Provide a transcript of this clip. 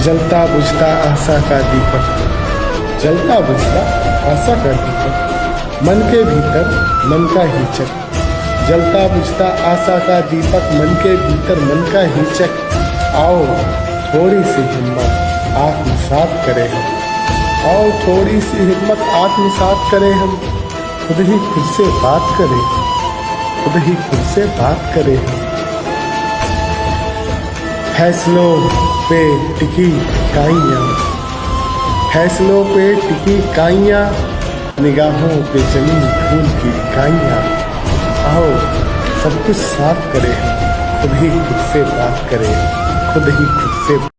जलता बुझता आशा का दीपक। जलता बुझता आशा का दीपक। मन के भीतर मन का हिचक। जलता बुझता आशा का दीपक, मन के भीतर मन का हिचक। आओ थोड़ी सी हिम्मत आत्मसात करें हम। आओ थोड़ी सी हिम्मत आत्मसात करें हम। खुद ही खुद से बात करें। खुद ही खुद से बात करें हम। फैसलों पे टिकी काइयाँ। फैसलों पे टिकी काइयाँ, निगाहों पे ज़मीन फूल की काइयाँ। आओ, सब कुछ साफ़ करें, खुद ही खुद से बात करें, खुद ही खुद से